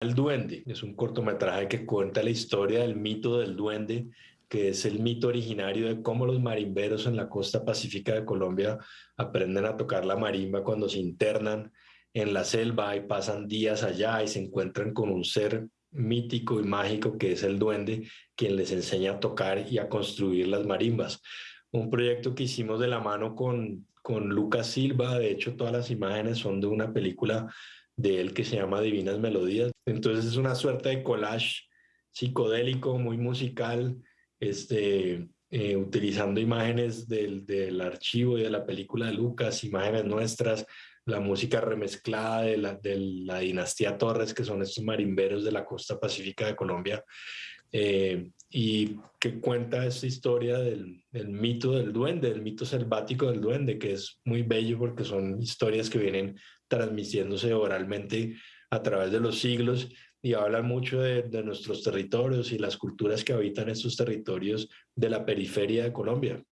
El Duende. Es un cortometraje que cuenta la historia del mito del duende, que es el mito originario de cómo los marimberos en la costa pacífica de Colombia aprenden a tocar la marimba cuando se internan en la selva y pasan días allá y se encuentran con un ser mítico y mágico que es el duende, quien les enseña a tocar y a construir las marimbas. Un proyecto que hicimos de la mano con, con Lucas Silva, de hecho todas las imágenes son de una película de él que se llama Divinas Melodías. Entonces es una suerte de collage psicodélico, muy musical, este, eh, utilizando imágenes del, del, archivo y de la película de Lucas, imágenes nuestras, la música remezclada de la, de la dinastía Torres, que son estos marimberos de la costa pacífica de Colombia, eh, y que cuenta esta historia del, mito del duende, del mito selvático del duende, que es muy bello porque son historias que vienen transmitiéndose oralmente a través de los siglos y hablan mucho de, de nuestros territorios y las culturas que habitan estos territorios de la periferia de Colombia.